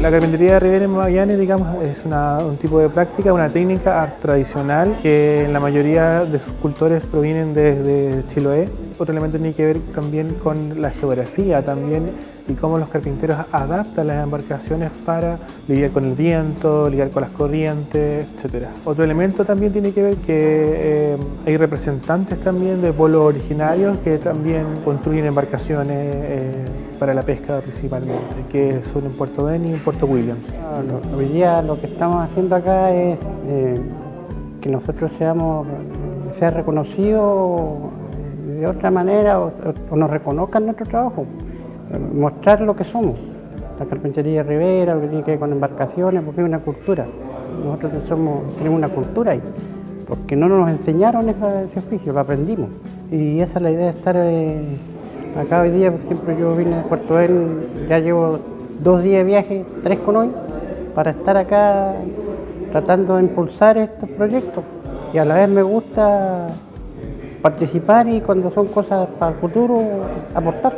La carpintería de Rivera en Magallanes, digamos, es un tipo de práctica, una técnica tradicional que la mayoría de sus cultores provienen desde Chiloé. Otro elemento tiene que ver también con la geografía también y cómo los carpinteros adaptan las embarcaciones para lidiar con el viento, lidiar con las corrientes, etc. Otro elemento también tiene que ver que eh, hay representantes también de pueblos originarios que también construyen embarcaciones eh, para la pesca principalmente, que son en Puerto Beni y en Puerto Williams. Hoy día lo que estamos haciendo acá es eh, que nosotros seamos, sea reconocido de otra manera o, nos reconozcan nuestro trabajo, mostrar lo que somos. La carpintería de Rivera, lo que tiene que ver con embarcaciones, porque es una cultura. Nosotros somos, tenemos una cultura ahí, porque no nos enseñaron ese oficio, lo aprendimos. Y esa es la idea de estar eh, acá hoy día, por ejemplo, yo vine de Puerto Bel, ya llevo dos días de viaje, tres con hoy, para estar acá tratando de impulsar estos proyectos. Y a la vez me gusta participar y cuando son cosas para el futuro, aportar.